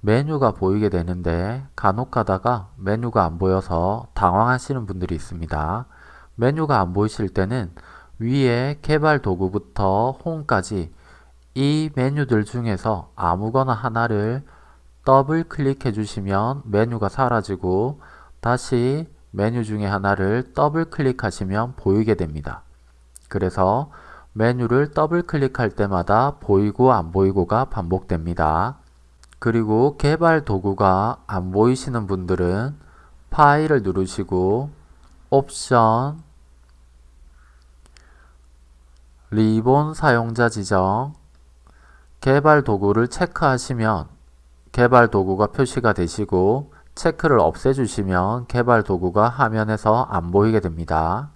메뉴가 보이게 되는데 간혹 가다가 메뉴가 안 보여서 당황하시는 분들이 있습니다. 메뉴가 안 보이실 때는 위에 개발 도구부터 홈까지 이 메뉴들 중에서 아무거나 하나를 더블 클릭해 주시면 메뉴가 사라지고 다시 메뉴 중에 하나를 더블 클릭하시면 보이게 됩니다. 그래서 메뉴를 더블 클릭할 때마다 보이고 안 보이고가 반복됩니다. 그리고 개발 도구가 안 보이시는 분들은 파일을 누르시고 옵션 리본 사용자 지정 개발 도구를 체크하시면 개발 도구가 표시가 되시고 체크를 없애주시면 개발 도구가 화면에서 안 보이게 됩니다.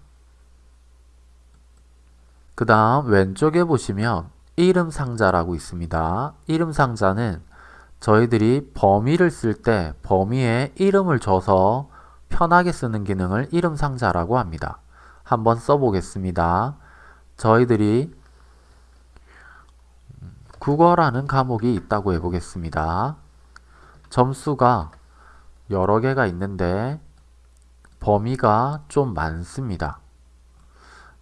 그 다음 왼쪽에 보시면 이름 상자라고 있습니다. 이름 상자는 저희들이 범위를 쓸 때 범위에 이름을 줘서 편하게 쓰는 기능을 이름 상자라고 합니다. 한번 써보겠습니다. 저희들이 국어라는 과목이 있다고 해보겠습니다. 점수가 여러 개가 있는데 범위가 좀 많습니다.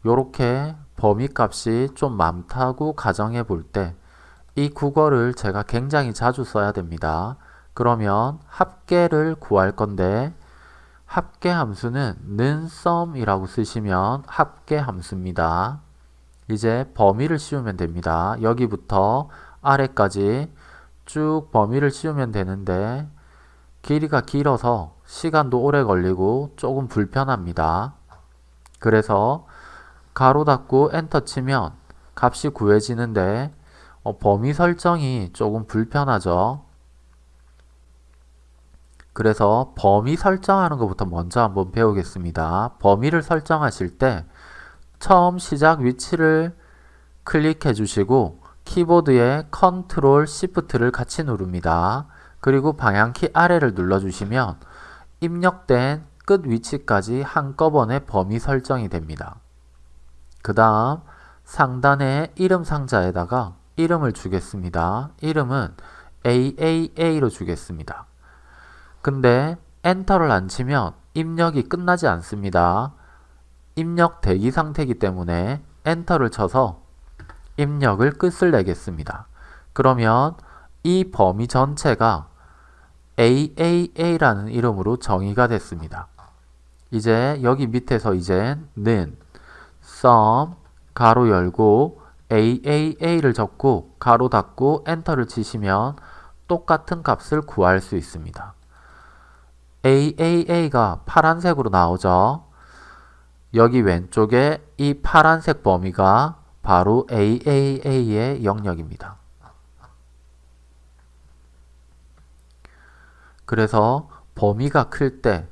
이렇게 범위 값이 좀 많다고 가정해 볼 때 이 국어를 제가 굉장히 자주 써야 됩니다. 그러면 합계를 구할 건데 합계 함수는 는 sum이라고 쓰시면 합계 함수입니다. 이제 범위를 씌우면 됩니다. 여기부터 아래까지 쭉 범위를 씌우면 되는데 길이가 길어서 시간도 오래 걸리고 조금 불편합니다. 그래서 괄호 닫고 엔터 치면 값이 구해지는데 어, 범위 설정이 조금 불편하죠. 그래서 범위 설정하는 것부터 먼저 한번 배우겠습니다. 범위를 설정하실 때 처음 시작 위치를 클릭해 주시고 키보드에 컨트롤 시프트를 같이 누릅니다. 그리고 방향키 아래를 눌러주시면 입력된 끝 위치까지 한꺼번에 범위 설정이 됩니다. 그 다음 상단의 이름 상자에다가 이름을 주겠습니다. 이름은 AAA로 주겠습니다. 근데 엔터를 안 치면 입력이 끝나지 않습니다. 입력 대기 상태이기 때문에 엔터를 쳐서 입력을 끝을 내겠습니다. 그러면 이 범위 전체가 AAA라는 이름으로 정의가 됐습니다. 이제 여기 밑에서 이제 는 sum 가로 열고 AAA를 적고 가로 닫고 엔터를 치시면 똑같은 값을 구할 수 있습니다. AAA가 파란색으로 나오죠. 여기 왼쪽에 이 파란색 범위가 바로 AAA의 영역입니다. 그래서 범위가 클 때,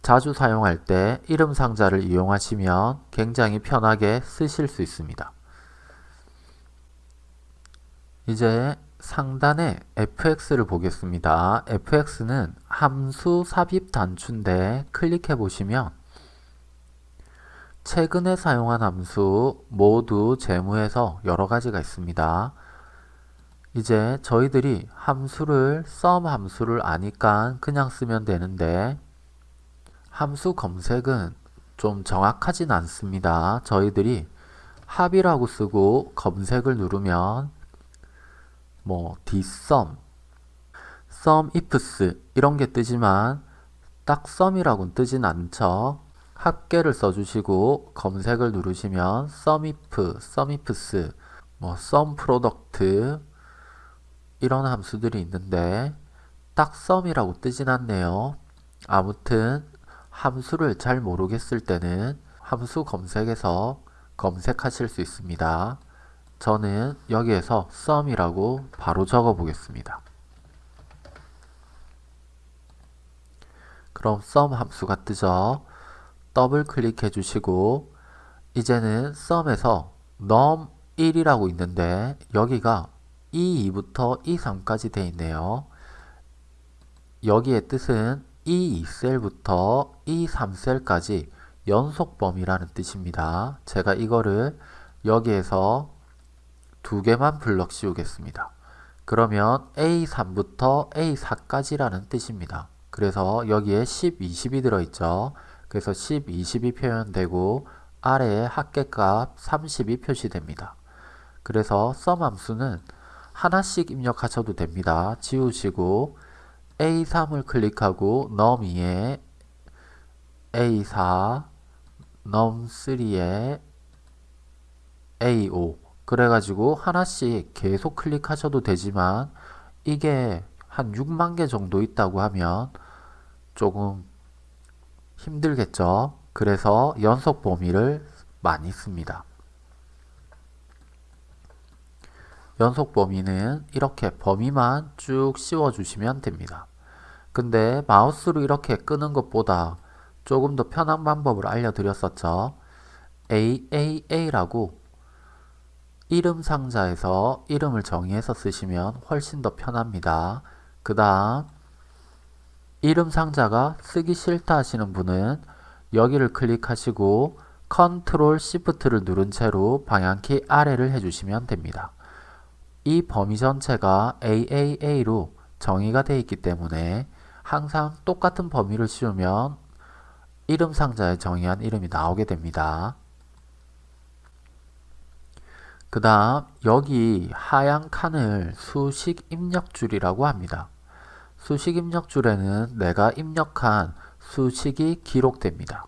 자주 사용할 때 이름 상자를 이용하시면 굉장히 편하게 쓰실 수 있습니다. 이제 상단에 fx를 보겠습니다. fx는 함수 삽입 단추인데 클릭해 보시면 최근에 사용한 함수 모두 재무에서 여러 가지가 있습니다. 이제 저희들이 함수를 sum 함수를 아니까 그냥 쓰면 되는데 함수 검색은 좀 정확하진 않습니다. 저희들이 합이라고 쓰고 검색을 누르면 뭐 dsum, sum ifs 이런 게 뜨지만 딱 sum이라고는 뜨진 않죠. 합계를 써주시고 검색을 누르시면 sumif, sumifs, 뭐 sumproduct 이런 함수들이 있는데 딱 sum이라고 뜨진 않네요. 아무튼 함수를 잘 모르겠을 때는 함수 검색에서 검색하실 수 있습니다. 저는 여기에서 sum이라고 바로 적어 보겠습니다. 그럼 sum 함수가 뜨죠. 더블 클릭해 주시고 이제는 썸에서 num1이라고 있는데 여기가 E2부터 E3까지 되어 있네요. 여기의 뜻은 E2셀부터 E3셀까지 연속 범위라는 뜻입니다. 제가 이거를 여기에서 두 개만 블럭 씌우겠습니다. 그러면 A3부터 A4까지라는 뜻입니다. 그래서 여기에 10, 20이 들어있죠. 그래서 10, 20이 표현되고 아래에 합계값 30이 표시됩니다. 그래서 썸 함수는 하나씩 입력하셔도 됩니다. 지우시고 A3을 클릭하고 num2에 A4, num3에 A5 그래가지고 하나씩 계속 클릭하셔도 되지만 이게 한 6만 개 정도 있다고 하면 조금 힘들겠죠. 그래서 연속 범위를 많이 씁니다. 연속 범위는 이렇게 범위만 쭉 씌워주시면 됩니다. 근데 마우스로 이렇게 끄는 것보다 조금 더 편한 방법을 알려드렸었죠. AAA라고 이름 상자에서 이름을 정의해서 쓰시면 훨씬 더 편합니다. 그 다음 이름 상자가 쓰기 싫다 하시는 분은 여기를 클릭하시고 컨트롤 시프트를 누른 채로 방향키 아래를 해주시면 됩니다. 이 범위 전체가 AAA로 정의가 되어 있기 때문에 항상 똑같은 범위를 씌우면 이름 상자에 정의한 이름이 나오게 됩니다. 그 다음 여기 하얀 칸을 수식 입력줄이라고 합니다. 수식 입력줄에는 내가 입력한 수식이 기록됩니다.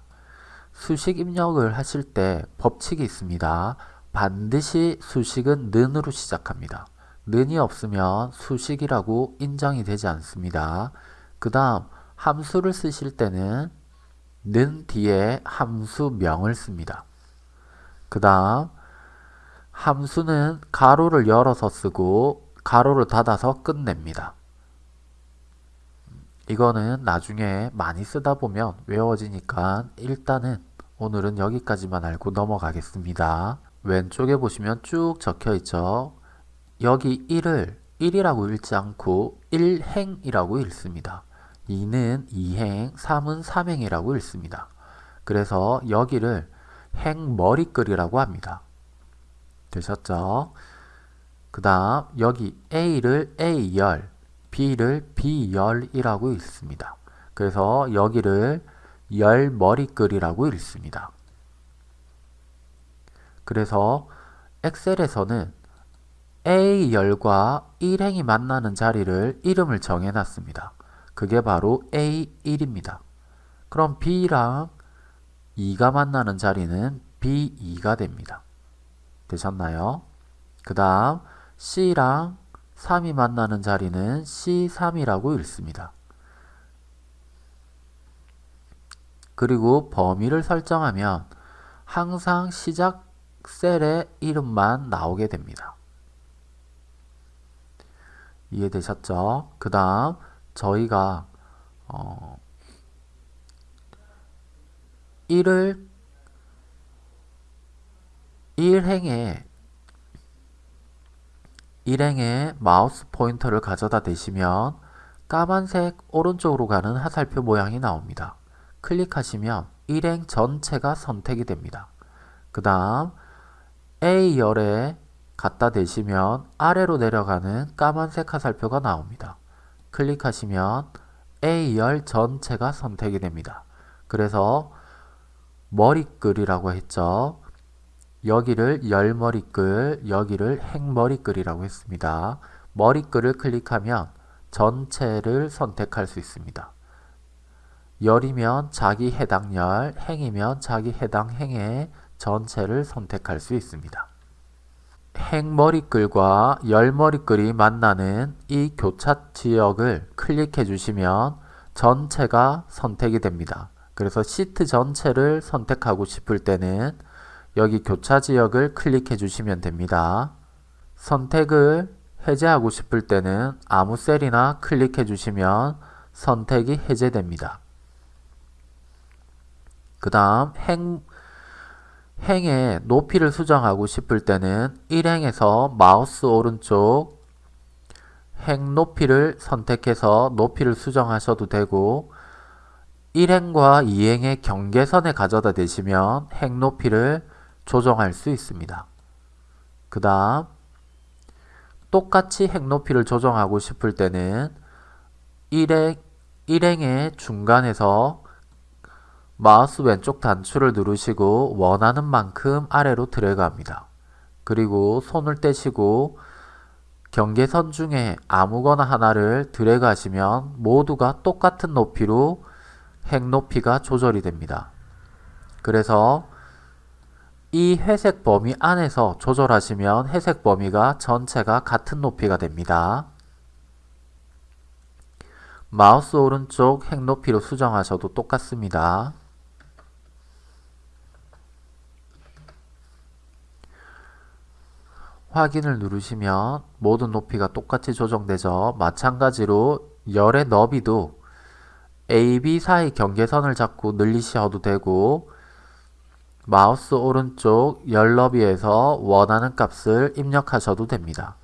수식 입력을 하실 때 법칙이 있습니다. 반드시 수식은 는으로 시작합니다. 는이 없으면 수식이라고 인정이 되지 않습니다. 그 다음 함수를 쓰실 때는 는 뒤에 함수명을 씁니다. 그 다음 함수는 가로를 열어서 쓰고 가로를 닫아서 끝냅니다. 이거는 나중에 많이 쓰다 보면 외워지니까 일단은 오늘은 여기까지만 알고 넘어가겠습니다. 왼쪽에 보시면 쭉 적혀 있죠. 여기 1을 1이라고 읽지 않고 1행이라고 읽습니다. 2는 2행, 3은 3행이라고 읽습니다. 그래서 여기를 행머리글이라고 합니다. 되셨죠? 그 다음 여기 A를 A열, B를 B열이라고 읽습니다. 그래서 여기를 열머리글이라고 읽습니다. 그래서 엑셀에서는 A열과 1행이 만나는 자리를 이름을 정해놨습니다. 그게 바로 A1입니다. 그럼 B랑 2가 만나는 자리는 B2가 됩니다. 되셨나요? 그 다음 C랑 3이 만나는 자리는 C3이라고 읽습니다. 그리고 범위를 설정하면 항상 시작 셀의 이름만 나오게 됩니다. 이해되셨죠? 그 다음 저희가 어, 1을 1행에 1행에 마우스 포인터를 가져다 대시면 까만색 오른쪽으로 가는 화살표 모양이 나옵니다. 클릭하시면 1행 전체가 선택이 됩니다. 그 다음 A열에 갖다 대시면 아래로 내려가는 까만색 화살표가 나옵니다. 클릭하시면 A열 전체가 선택이 됩니다. 그래서 머리글이라고 했죠. 여기를 열머리글, 여기를 행머리글이라고 했습니다. 머리글을 클릭하면 전체를 선택할 수 있습니다. 열이면 자기 해당 열, 행이면 자기 해당 행의 전체를 선택할 수 있습니다. 행머리글과 열머리글이 만나는 이 교차 지역을 클릭해 주시면 전체가 선택이 됩니다. 그래서 시트 전체를 선택하고 싶을 때는 여기 교차 지역을 클릭해 주시면 됩니다. 선택을 해제하고 싶을 때는 아무 셀이나 클릭해 주시면 선택이 해제됩니다. 그 다음 행, 행의 높이를 수정하고 싶을 때는 1행에서 마우스 오른쪽 행 높이를 선택해서 높이를 수정하셔도 되고 1행과 2행의 경계선에 가져다 대시면 행 높이를 조정할 수 있습니다. 그 다음 똑같이 행 높이를 조정하고 싶을 때는 일행, 일행의 중간에서 마우스 왼쪽 단추를 누르시고 원하는 만큼 아래로 드래그합니다. 그리고 손을 떼시고 경계선 중에 아무거나 하나를 하시면 모두가 똑같은 높이로 행 높이가 조절이 됩니다. 그래서 이 회색 범위 안에서 조절하시면 회색 범위가 전체가 같은 높이가 됩니다. 마우스 오른쪽 행 높이로 수정하셔도 똑같습니다. 확인을 누르시면 모든 높이가 똑같이 조정되죠. 마찬가지로 열의 너비도 AB 사이 경계선을 잡고 늘리셔도 되고 마우스 오른쪽 열 너비에서 원하는 값을 입력하셔도 됩니다.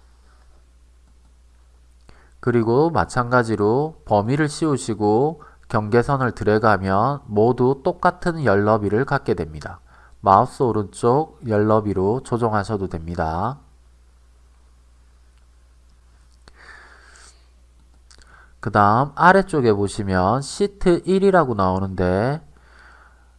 그리고 마찬가지로 범위를 씌우시고 경계선을 드래그하면 모두 똑같은 열 너비를 갖게 됩니다. 마우스 오른쪽 열 너비로 조정하셔도 됩니다. 그 다음 아래쪽에 보시면 시트 1이라고 나오는데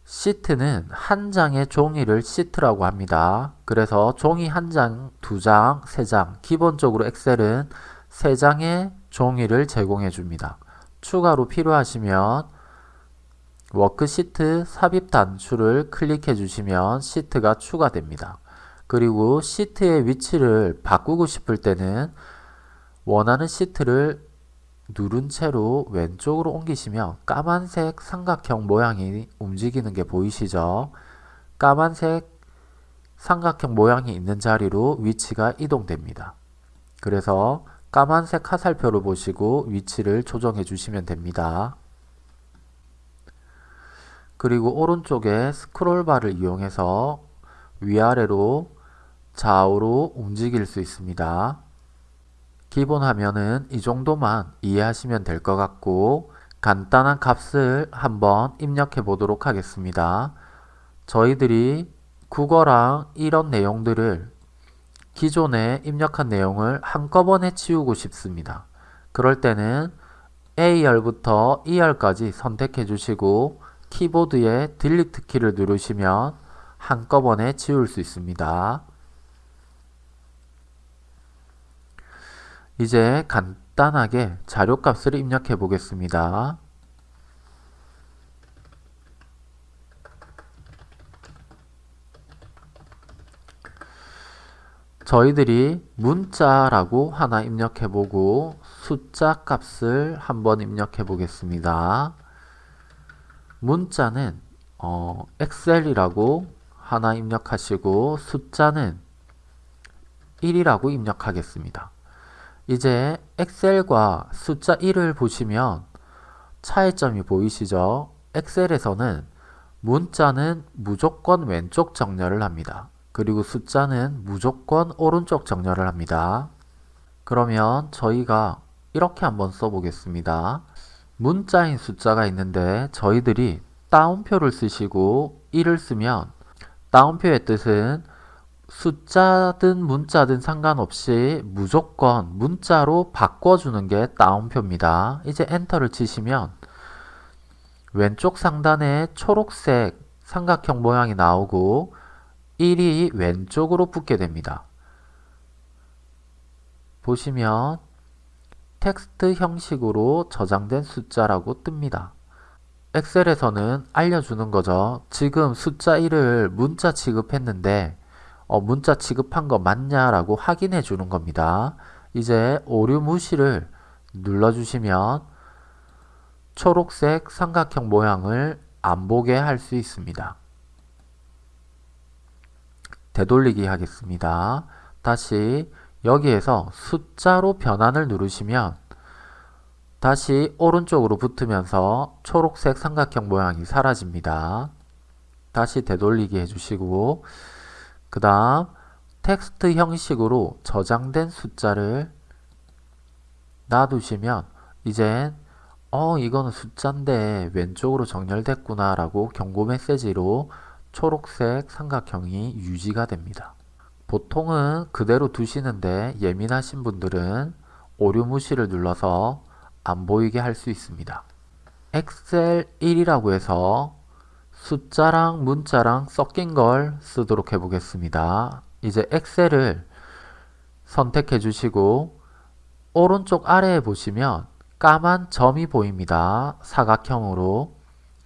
시트는 한 장의 종이를 시트라고 합니다. 그래서 종이 한 장, 두 장, 세 장, 기본적으로 엑셀은 세 장의 종이를 제공해 줍니다. 추가로 필요하시면 워크시트 삽입 단추를 클릭해 주시면 시트가 추가됩니다. 그리고 시트의 위치를 바꾸고 싶을 때는 원하는 시트를 누른 채로 왼쪽으로 옮기시면 까만색 삼각형 모양이 움직이는 게 보이시죠? 까만색 삼각형 모양이 있는 자리로 위치가 이동됩니다. 그래서 까만색 화살표를 보시고 위치를 조정해 주시면 됩니다. 그리고 오른쪽에 스크롤바를 이용해서 위아래로 좌우로 움직일 수 있습니다. 기본 화면은 이 정도만 이해하시면 될 것 같고 간단한 값을 한번 입력해 보도록 하겠습니다. 저희들이 국어랑 이런 내용들을 기존에 입력한 내용을 한꺼번에 치우고 싶습니다. 그럴 때는 A열부터 E열까지 선택해 주시고 키보드에 딜리트 키를 누르시면 한꺼번에 지울 수 있습니다. 이제 간단하게 자료값을 입력해 보겠습니다. 저희들이 문자라고 하나 입력해 보고 숫자 값을 한번 입력해 보겠습니다. 문자는 어, 엑셀이라고 하나 입력하시고 숫자는 1이라고 입력하겠습니다. 이제 엑셀과 숫자 1을 보시면 차이점이 보이시죠? 엑셀에서는 문자는 무조건 왼쪽 정렬을 합니다. 그리고 숫자는 무조건 오른쪽 정렬을 합니다. 그러면 저희가 이렇게 한번 써보겠습니다. 문자인 숫자가 있는데 저희들이 따옴표를 쓰시고 1을 쓰면 따옴표의 뜻은 숫자든 문자든 상관없이 무조건 문자로 바꿔주는 게 따옴표입니다. 이제 엔터를 치시면 왼쪽 상단에 초록색 삼각형 모양이 나오고 1이 왼쪽으로 붙게 됩니다. 보시면 텍스트 형식으로 저장된 숫자라고 뜹니다. 엑셀에서는 알려주는 거죠. 지금 숫자 1을 문자 취급했는데 어, 문자 취급한 거 맞냐라고 확인해 주는 겁니다. 이제 오류 무시를 눌러주시면 초록색 삼각형 모양을 안 보게 할 수 있습니다. 되돌리기 하겠습니다. 다시 여기에서 숫자로 변환을 누르시면 다시 오른쪽으로 붙으면서 초록색 삼각형 모양이 사라집니다. 다시 되돌리기 해주시고 그 다음 텍스트 형식으로 저장된 숫자를 놔두시면 이젠 어 이거는 숫자인데 왼쪽으로 정렬됐구나 라고 경고 메시지로 초록색 삼각형이 유지가 됩니다. 보통은 그대로 두시는데 예민하신 분들은 오류 무시를 눌러서 안 보이게 할 수 있습니다. 엑셀 1이라고 해서 숫자랑 문자랑 섞인 걸 쓰도록 해 보겠습니다. 이제 엑셀을 선택해 주시고 오른쪽 아래에 보시면 까만 점이 보입니다. 사각형으로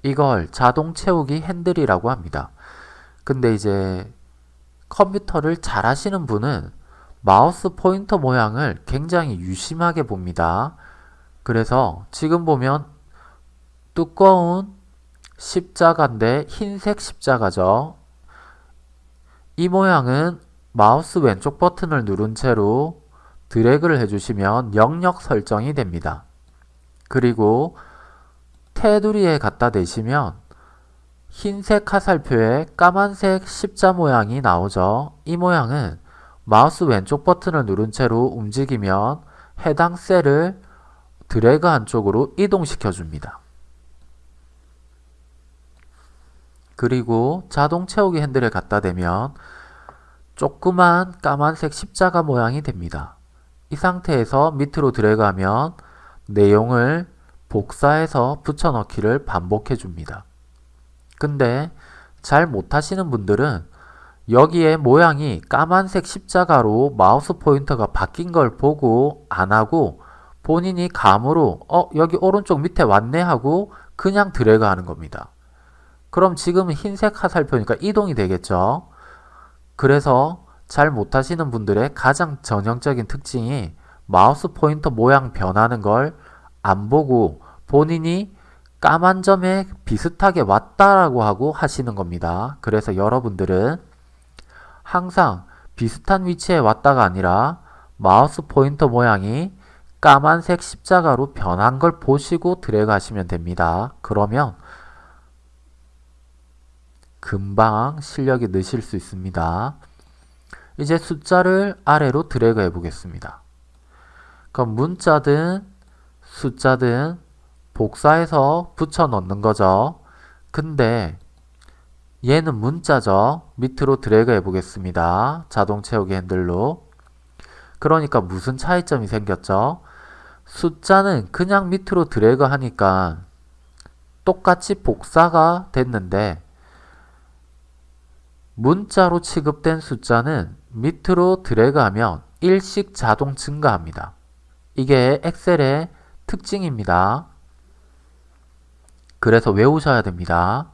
이걸 자동 채우기 핸들이라고 합니다. 근데 이제 컴퓨터를 잘 하시는 분은 마우스 포인터 모양을 굉장히 유심하게 봅니다. 그래서 지금 보면 두꺼운 십자가인데 흰색 십자가죠. 이 모양은 마우스 왼쪽 버튼을 누른 채로 드래그를 해주시면 영역 설정이 됩니다. 그리고 테두리에 갖다 대시면 흰색 화살표에 까만색 십자 모양이 나오죠. 이 모양은 마우스 왼쪽 버튼을 누른 채로 움직이면 해당 셀을 드래그 한쪽으로 이동시켜 줍니다. 그리고 자동 채우기 핸들을 갖다 대면 조그만 까만색 십자가 모양이 됩니다. 이 상태에서 밑으로 드래그하면 내용을 복사해서 붙여넣기를 반복해 줍니다. 근데 잘 못하시는 분들은 여기에 모양이 까만색 십자가로 마우스 포인터가 바뀐 걸 보고 안하고 본인이 감으로 어 여기 오른쪽 밑에 왔네 하고 그냥 드래그 하는 겁니다. 그럼 지금 흰색 화살표니까 이동이 되겠죠. 그래서 잘 못하시는 분들의 가장 전형적인 특징이 마우스 포인터 모양 변하는 걸 안 보고 본인이 까만 점에 비슷하게 왔다라고 하고 하시는 겁니다. 그래서 여러분들은 항상 비슷한 위치에 왔다가 아니라 마우스 포인터 모양이 까만색 십자가로 변한 걸 보시고 드래그 하시면 됩니다. 그러면 금방 실력이 느실 수 있습니다. 이제 숫자를 아래로 드래그 해 보겠습니다. 그럼 문자든 숫자든 복사해서 붙여 넣는 거죠. 근데 얘는 문자죠. 밑으로 드래그 해 보겠습니다. 자동 채우기 핸들로. 그러니까 무슨 차이점이 생겼죠? 숫자는 그냥 밑으로 드래그 하니까 똑같이 복사가 됐는데 문자로 취급된 숫자는 밑으로 드래그하면 일씩 자동 증가합니다. 이게 엑셀의 특징입니다. 그래서 외우셔야 됩니다.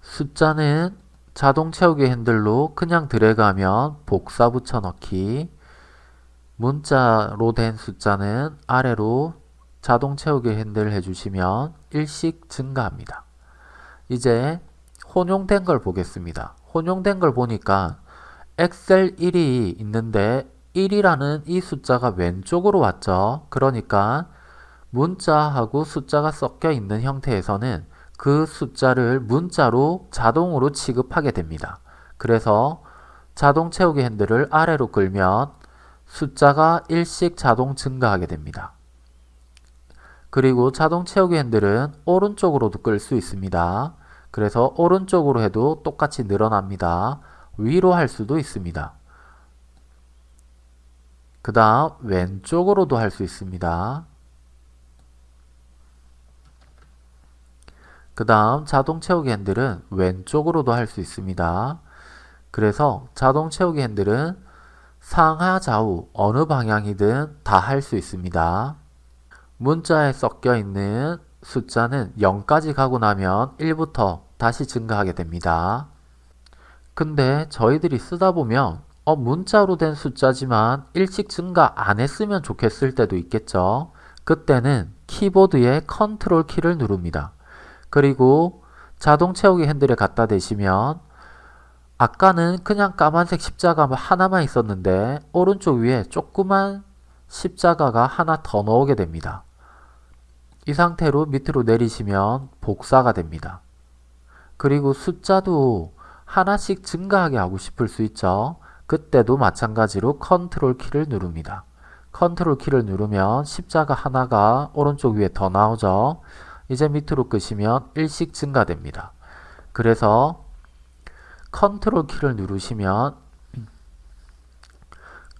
숫자는 자동 채우기 핸들로 그냥 드래그하면 복사 붙여넣기 문자로 된 숫자는 아래로 자동 채우기 핸들 해주시면 일씩 증가합니다. 이제 혼용된 걸 보겠습니다. 혼용된 걸 보니까 엑셀 1이 있는데 1이라는 이 숫자가 왼쪽으로 왔죠. 그러니까 문자하고 숫자가 섞여 있는 형태에서는 그 숫자를 문자로 자동으로 취급하게 됩니다. 그래서 자동 채우기 핸들을 아래로 끌면 숫자가 일씩 자동 증가하게 됩니다. 그리고 자동 채우기 핸들은 오른쪽으로도 끌 수 있습니다. 그래서 오른쪽으로 해도 똑같이 늘어납니다. 위로 할 수도 있습니다. 그 다음 왼쪽으로도 할 수 있습니다. 그 다음 자동 채우기 핸들은 왼쪽으로도 할 수 있습니다. 그래서 자동 채우기 핸들은 상하 좌우 어느 방향이든 다 할 수 있습니다. 문자에 섞여 있는 숫자는 0까지 가고 나면 1부터 다시 증가하게 됩니다. 근데 저희들이 쓰다 보면 어, 문자로 된 숫자지만 일찍 증가 안 했으면 좋겠을 때도 있겠죠. 그때는 키보드의 컨트롤 키를 누릅니다. 그리고 자동 채우기 핸들에 갖다 대시면 아까는 그냥 까만색 십자가 하나만 있었는데 오른쪽 위에 조그만 십자가가 하나 더 나오게 됩니다. 이 상태로 밑으로 내리시면 복사가 됩니다. 그리고 숫자도 하나씩 증가하게 하고 싶을 수 있죠. 그때도 마찬가지로 컨트롤 키를 누릅니다. 컨트롤 키를 누르면 십자가 하나가 오른쪽 위에 더 나오죠. 이제 밑으로 끄시면 일씩 증가됩니다. 그래서 컨트롤 키를 누르시면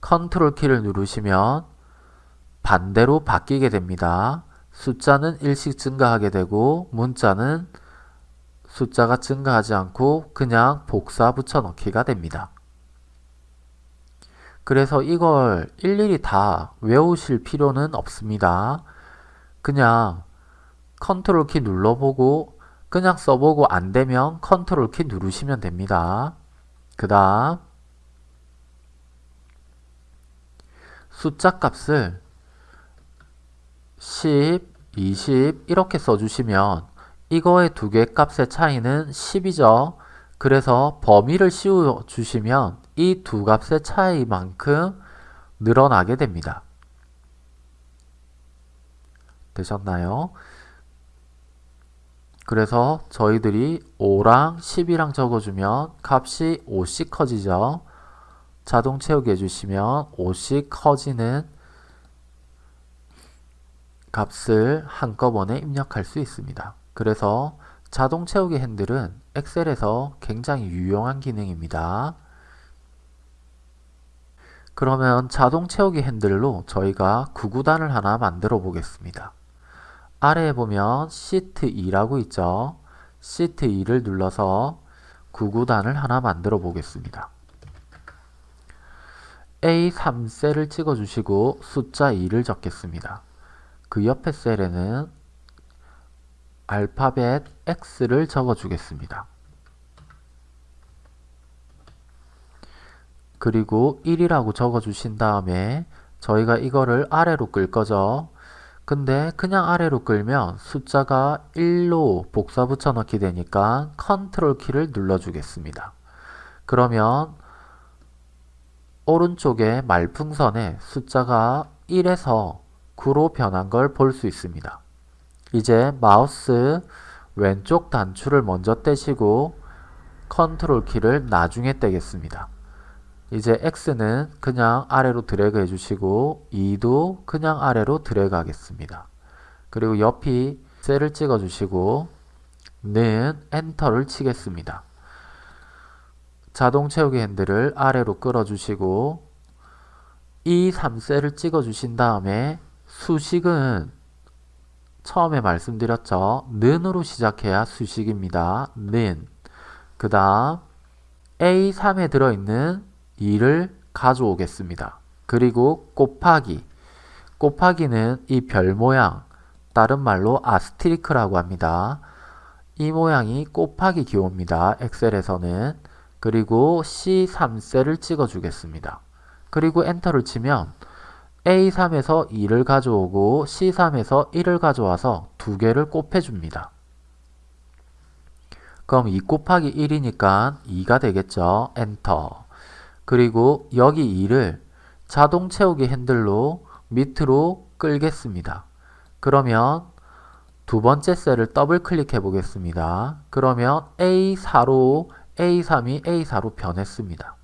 컨트롤 키를 누르시면 반대로 바뀌게 됩니다. 숫자는 일씩 증가하게 되고 문자는 숫자가 증가하지 않고 그냥 복사 붙여넣기가 됩니다. 그래서 이걸 일일이 다 외우실 필요는 없습니다. 그냥 컨트롤 키 눌러보고 그냥 써보고 안되면 컨트롤 키 누르시면 됩니다. 그 다음 숫자 값을 10, 20 이렇게 써주시면 이거의 두 개 값의 차이는 10이죠. 그래서 범위를 씌워주시면 이 두 값의 차이만큼 늘어나게 됩니다. 되셨나요? 그래서 저희들이 5랑 10이랑 적어주면 값이 5씩 커지죠. 자동 채우기 해주시면 5씩 커지는 값을 한꺼번에 입력할 수 있습니다. 그래서 자동 채우기 핸들은 엑셀에서 굉장히 유용한 기능입니다. 그러면 자동 채우기 핸들로 저희가 구구단을 하나 만들어 보겠습니다. 아래에 보면 시트 2라고 있죠. 시트 2를 눌러서 구구단을 하나 만들어 보겠습니다. A3 셀을 찍어 주시고 숫자 2를 적겠습니다. 그 옆에 셀에는 알파벳 X를 적어 주겠습니다. 그리고 1이라고 적어 주신 다음에 저희가 이거를 아래로 끌 거죠. 근데 그냥 아래로 끌면 숫자가 1로 복사 붙여넣기 되니까 컨트롤 키를 눌러주겠습니다. 그러면 오른쪽에 말풍선에 숫자가 1에서 9로 변한 걸 볼 수 있습니다. 이제 마우스 왼쪽 단추를 먼저 떼시고 컨트롤 키를 나중에 떼겠습니다. 이제 X는 그냥 아래로 드래그 해주시고 2도 그냥 아래로 드래그 하겠습니다. 그리고 옆에 셀을 찍어주시고 는 엔터를 치겠습니다. 자동 채우기 핸들을 아래로 끌어주시고 이 3셀을 찍어주신 다음에 수식은 처음에 말씀드렸죠. 는으로 시작해야 수식입니다. 는. 그 다음 A3에 들어있는 2를 가져오겠습니다. 그리고 곱하기. 곱하기는 이 별 모양, 다른 말로 아스트리크라고 합니다. 이 모양이 곱하기 기호입니다. 엑셀에서는. 그리고 C3셀을 찍어주겠습니다. 그리고 엔터를 치면 A3에서 2를 가져오고 C3에서 1을 가져와서 두 개를 곱해줍니다. 그럼 2 곱하기 1이니까 2가 되겠죠. 엔터. 그리고 여기 2를 자동 채우기 핸들로 밑으로 끌겠습니다. 그러면 두 번째 셀을 더블 클릭해 보겠습니다. 그러면 A4로 A3이 A4로 변했습니다.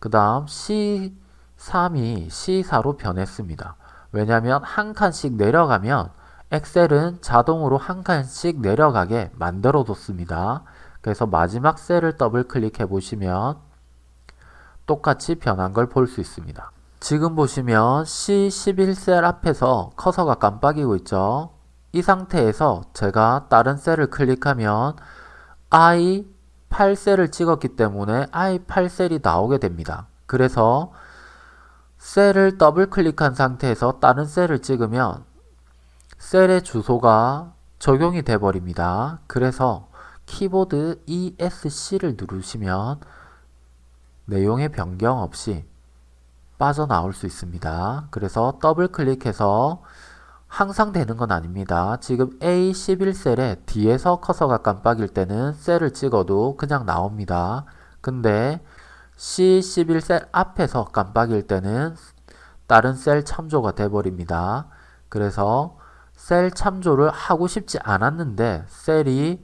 그 다음 C 3이 C4로 변했습니다. 왜냐하면 한 칸씩 내려가면 엑셀은 자동으로 한 칸씩 내려가게 만들어 뒀습니다. 그래서 마지막 셀을 더블 클릭해 보시면 똑같이 변한 걸 볼 수 있습니다. 지금 보시면 C11셀 앞에서 커서가 깜빡이고 있죠. 이 상태에서 제가 다른 셀을 클릭하면 I8셀을 찍었기 때문에 I8셀이 나오게 됩니다. 그래서 셀을 더블 클릭한 상태에서 다른 셀을 찍으면 셀의 주소가 적용이 돼 버립니다. 그래서 키보드 ESC를 누르시면 내용의 변경 없이 빠져나올 수 있습니다. 그래서 더블 클릭해서 항상 되는 건 아닙니다. 지금 A11셀에 뒤에서 커서가 깜빡일 때는 셀을 찍어도 그냥 나옵니다. 근데 C11셀 앞에서 깜빡일 때는 다른 셀 참조가 돼버립니다. 그래서 셀 참조를 하고 싶지 않았는데 셀이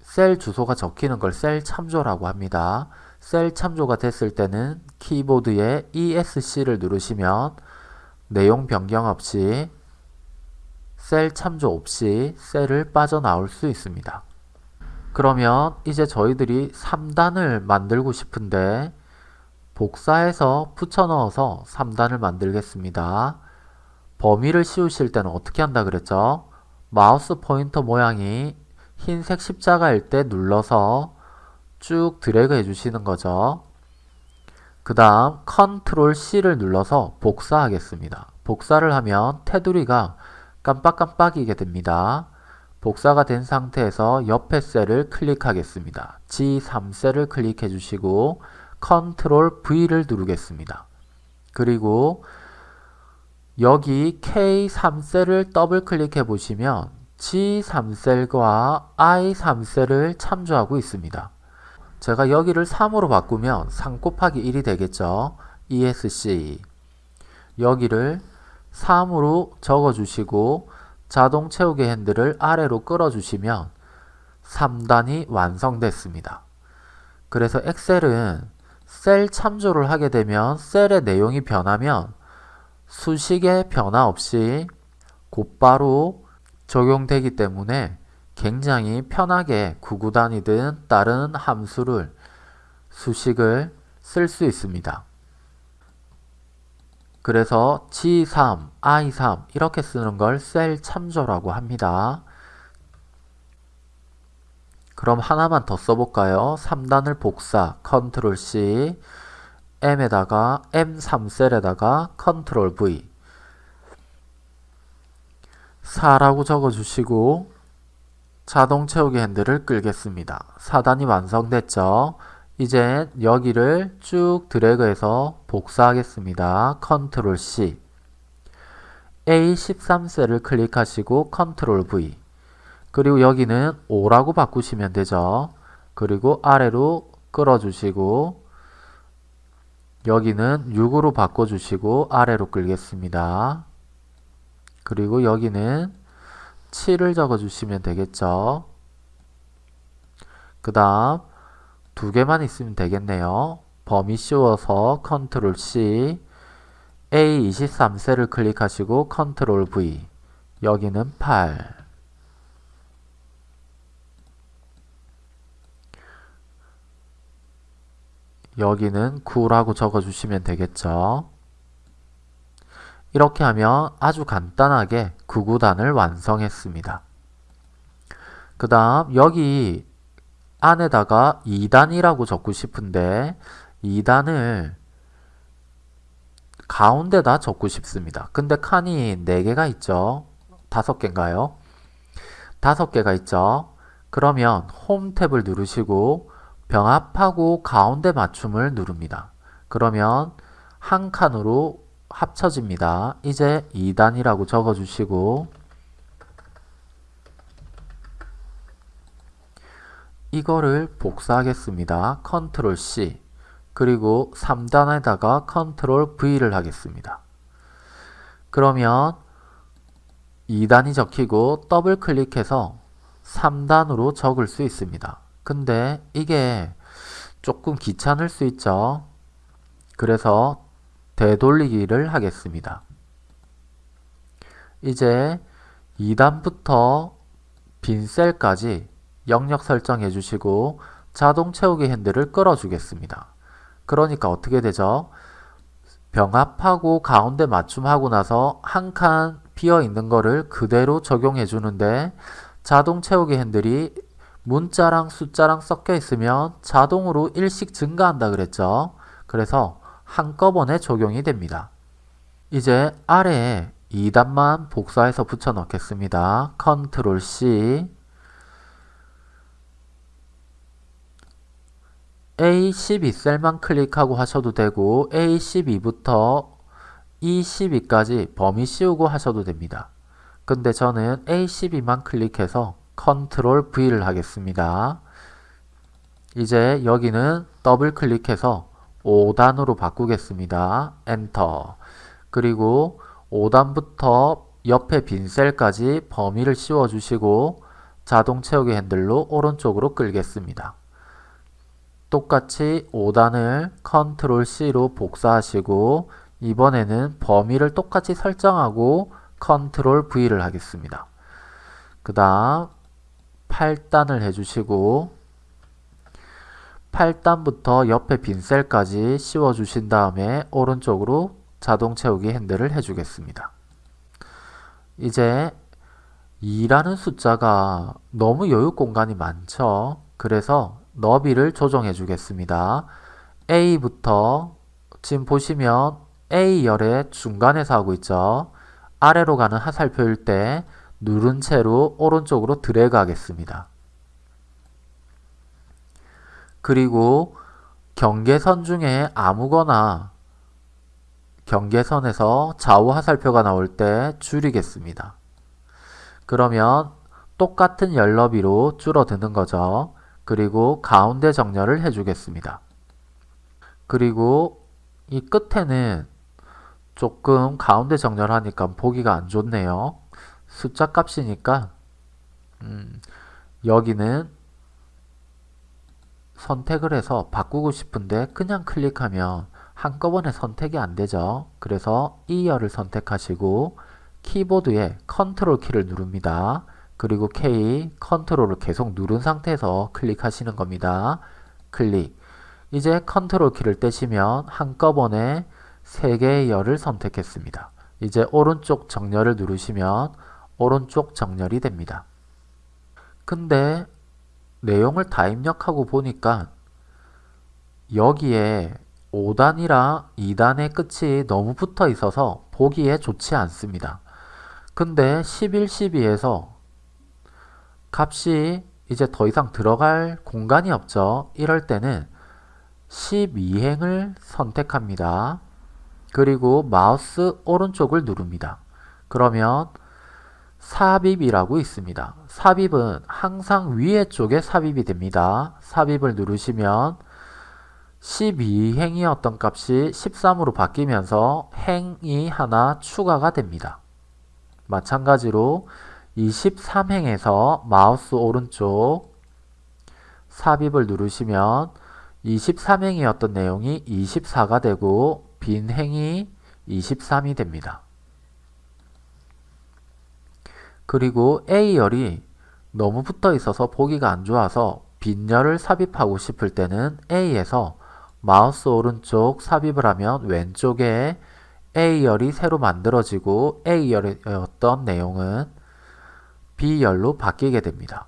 셀 주소가 적히는 걸 셀 참조라고 합니다. 셀 참조가 됐을 때는 키보드에 ESC를 누르시면 내용 변경 없이 셀 참조 없이 셀을 빠져나올 수 있습니다. 그러면 이제 저희들이 3단을 만들고 싶은데 복사해서 붙여 넣어서 3단을 만들겠습니다. 범위를 씌우실 때는 어떻게 한다 그랬죠? 마우스 포인터 모양이 흰색 십자가일 때 눌러서 쭉 드래그 해주시는 거죠. 그 다음 컨트롤 C를 눌러서 복사하겠습니다. 복사를 하면 테두리가 깜빡깜빡이게 됩니다. 복사가 된 상태에서 옆에 셀을 클릭하겠습니다. G3셀을 클릭해 주시고 컨트롤 V를 누르겠습니다. 그리고 여기 K3셀을 더블 클릭해 보시면 G3셀과 I3셀을 참조하고 있습니다. 제가 여기를 3으로 바꾸면 3 곱하기 1이 되겠죠. ESC 여기를 3으로 적어주시고 자동 채우기 핸들을 아래로 끌어주시면 3단이 완성됐습니다. 그래서 엑셀은 셀 참조를 하게 되면 셀의 내용이 변하면 수식의 변화 없이 곧바로 적용되기 때문에 굉장히 편하게 구구단이든 다른 함수를 수식을 쓸 수 있습니다. 그래서 G3, I3 이렇게 쓰는 걸 셀 참조라고 합니다. 그럼 하나만 더 써볼까요? 3단을 복사, 컨트롤 C, M에다가 M3셀에다가 컨트롤 V 4라고 적어주시고 자동 채우기 핸들을 끌겠습니다. 4단이 완성됐죠? 이제 여기를 쭉 드래그해서 복사하겠습니다. 컨트롤 C A13셀을 클릭하시고 컨트롤 V 그리고 여기는 5라고 바꾸시면 되죠. 그리고 아래로 끌어주시고 여기는 6으로 바꿔주시고 아래로 끌겠습니다. 그리고 여기는 7을 적어주시면 되겠죠. 그 다음 두 개만 있으면 되겠네요. 범위 씌워서 컨트롤 C A23셀을 클릭하시고 컨트롤 V 여기는 8 여기는 9라고 적어주시면 되겠죠. 이렇게 하면 아주 간단하게 9구단을 완성했습니다. 그 다음 여기 안에다가 2단이라고 적고 싶은데 2단을 가운데다 적고 싶습니다. 근데 칸이 4개가 있죠. 5개인가요? 5개가 있죠. 그러면 홈 탭을 누르시고 병합하고 가운데 맞춤을 누릅니다. 그러면 한 칸으로 합쳐집니다. 이제 2단이라고 적어주시고 이거를 복사하겠습니다. 컨트롤 C 그리고 3단에다가 컨트롤 V를 하겠습니다. 그러면 2단이 적히고 더블 클릭해서 3단으로 적을 수 있습니다. 근데 이게 조금 귀찮을 수 있죠. 그래서 되돌리기를 하겠습니다. 이제 2단부터 빈 셀까지 영역 설정해 주시고 자동 채우기 핸들을 끌어 주겠습니다. 그러니까 어떻게 되죠? 병합하고 가운데 맞춤하고 나서 한 칸 비어 있는 거를 그대로 적용해 주는데 자동 채우기 핸들이 문자랑 숫자랑 섞여 있으면 자동으로 일씩 증가한다 그랬죠. 그래서 한꺼번에 적용이 됩니다. 이제 아래에 2단만 복사해서 붙여 넣겠습니다. 컨트롤 C A12 셀만 클릭하고 하셔도 되고 A12부터 E12까지 범위 씌우고 하셔도 됩니다. 근데 저는 A12만 클릭해서 컨트롤 V를 하겠습니다. 이제 여기는 더블 클릭해서 5단으로 바꾸겠습니다. 엔터 그리고 5단부터 옆에 빈 셀까지 범위를 씌워주시고 자동 채우기 핸들로 오른쪽으로 끌겠습니다. 똑같이 5단을 컨트롤 C로 복사하시고 이번에는 범위를 똑같이 설정하고 컨트롤 V를 하겠습니다. 그 다음 8단을 해주시고 8단부터 옆에 빈 셀까지 씌워 주신 다음에 오른쪽으로 자동 채우기 핸들을 해주겠습니다. 이제 2라는 숫자가 너무 여유 공간이 많죠. 그래서 너비를 조정해 주겠습니다. A부터 지금 보시면 A열의 중간에서 하고 있죠. 아래로 가는 하살표일 때 누른 채로 오른쪽으로 드래그 하겠습니다. 그리고 경계선 중에 아무거나 경계선에서 좌우 하살표가 나올 때 줄이겠습니다. 그러면 똑같은 열너비로 줄어드는 거죠. 그리고 가운데 정렬을 해주겠습니다. 그리고 이 끝에는 조금 가운데 정렬하니까 보기가 안 좋네요. 숫자 값이니까 음, 여기는 선택을 해서 바꾸고 싶은데 그냥 클릭하면 한꺼번에 선택이 안 되죠. 그래서 이열을 선택하시고 키보드에 컨트롤 키를 누릅니다. 그리고 K 컨트롤을 계속 누른 상태에서 클릭하시는 겁니다. 클릭. 이제 컨트롤 키를 떼시면 한꺼번에 3개의 열을 선택했습니다. 이제 오른쪽 정렬을 누르시면 오른쪽 정렬이 됩니다. 근데 내용을 다 입력하고 보니까 여기에 5단이랑 2단의 끝이 너무 붙어 있어서 보기에 좋지 않습니다. 근데 11, 12에서 값이 이제 더 이상 들어갈 공간이 없죠. 이럴 때는 12행을 선택합니다. 그리고 마우스 오른쪽을 누릅니다. 그러면 삽입이라고 있습니다. 삽입은 항상 위에 쪽에 삽입이 됩니다. 삽입을 누르시면 12행이었던 값이 13으로 바뀌면서 행이 하나 추가가 됩니다. 마찬가지로 23행에서 마우스 오른쪽 삽입을 누르시면 23행이었던 내용이 24가 되고 빈 행이 23이 됩니다. 그리고 A열이 너무 붙어 있어서 보기가 안 좋아서 빈열을 삽입하고 싶을 때는 A에서 마우스 오른쪽 삽입을 하면 왼쪽에 A열이 새로 만들어지고 A열이었던 내용은 B열로 바뀌게 됩니다.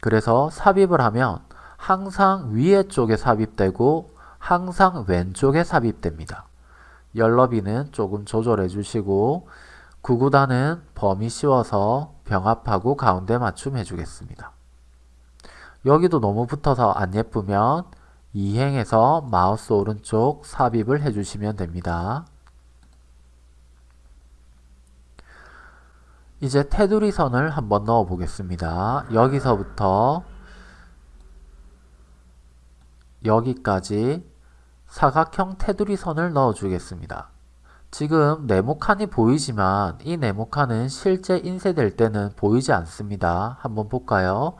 그래서 삽입을 하면 항상 위에 쪽에 삽입되고 항상 왼쪽에 삽입됩니다. 열너비는 조금 조절해 주시고 구구단은 범위 씌워서 병합하고 가운데 맞춤 해주겠습니다. 여기도 너무 붙어서 안 예쁘면 이행에서 마우스 오른쪽 삽입을 해주시면 됩니다. 이제 테두리 선을 한번 넣어 보겠습니다. 여기서부터 여기까지 사각형 테두리 선을 넣어 주겠습니다. 지금 네모칸이 보이지만 이 네모칸은 실제 인쇄될 때는 보이지 않습니다. 한번 볼까요?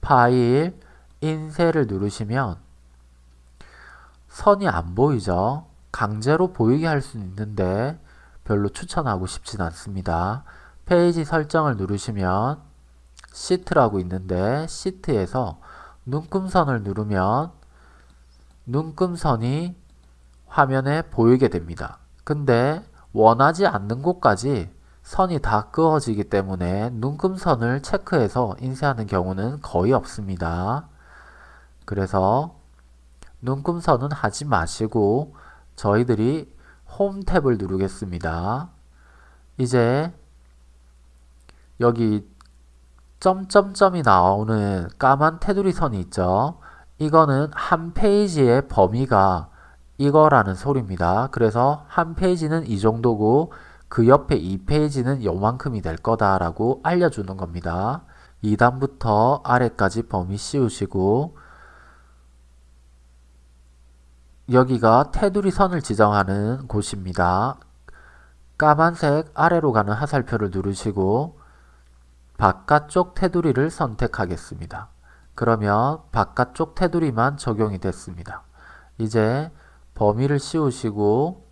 파일, 인쇄를 누르시면 선이 안 보이죠? 강제로 보이게 할 수 있는데 별로 추천하고 싶진 않습니다. 페이지 설정을 누르시면 시트라고 있는데 시트에서 눈금선을 누르면 눈금선이 화면에 보이게 됩니다. 근데 원하지 않는 곳까지 선이 다 그어지기 때문에 눈금선을 체크해서 인쇄하는 경우는 거의 없습니다. 그래서 눈금선은 하지 마시고 저희들이 홈 탭을 누르겠습니다. 이제 여기 점점점이 나오는 까만 테두리 선이 있죠. 이거는 한 페이지의 범위가 이거라는 소리입니다. 그래서 한 페이지는 이 정도고 그 옆에 이 페이지는 요만큼이 될 거다라고 알려주는 겁니다. 2단부터 아래까지 범위 씌우시고 여기가 테두리 선을 지정하는 곳입니다. 까만색 아래로 가는 하살표를 누르시고 바깥쪽 테두리를 선택하겠습니다. 그러면 바깥쪽 테두리만 적용이 됐습니다. 이제 범위를 씌우시고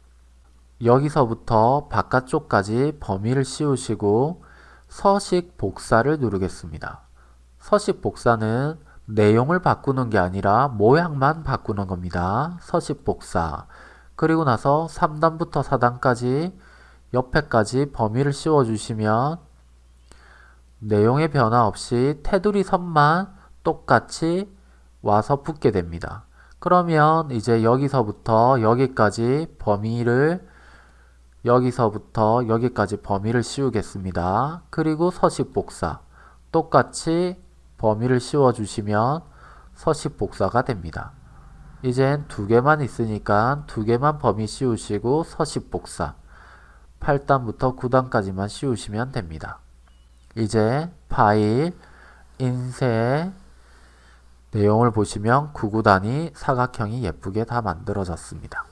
여기서부터 바깥쪽까지 범위를 씌우시고 서식 복사를 누르겠습니다. 서식 복사는 내용을 바꾸는 게 아니라 모양만 바꾸는 겁니다. 서식 복사. 그리고 나서 3단부터 4단까지 옆에까지 범위를 씌워주시면 내용의 변화 없이 테두리 선만 똑같이 와서 붙게 됩니다. 그러면 이제 여기서부터 여기까지 범위를 여기서부터 여기까지 범위를 씌우겠습니다. 그리고 서식 복사 똑같이 범위를 씌워 주시면 서식 복사가 됩니다. 이젠 두 개만 있으니까 두 개만 범위 씌우시고 서식 복사 8단부터 9단까지만 씌우시면 됩니다. 이제 파일 인쇄 내용을 보시면 구구단이 사각형이 예쁘게 다 만들어졌습니다.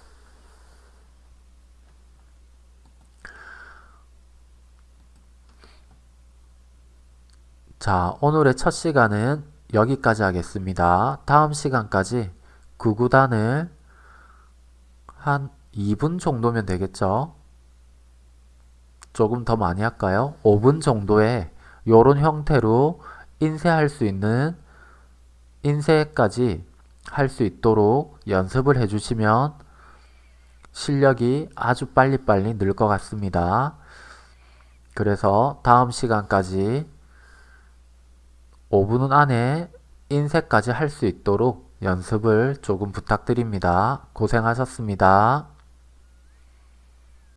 자, 오늘의 첫 시간은 여기까지 하겠습니다. 다음 시간까지 구구단을 한 2분 정도면 되겠죠? 조금 더 많이 할까요? 5분 정도에 이런 형태로 인쇄할 수 있는 인쇄까지 할 수 있도록 연습을 해주시면 실력이 아주 빨리빨리 늘 것 같습니다. 그래서 다음 시간까지 5분 안에 인쇄까지 할 수 있도록 연습을 조금 부탁드립니다. 고생하셨습니다.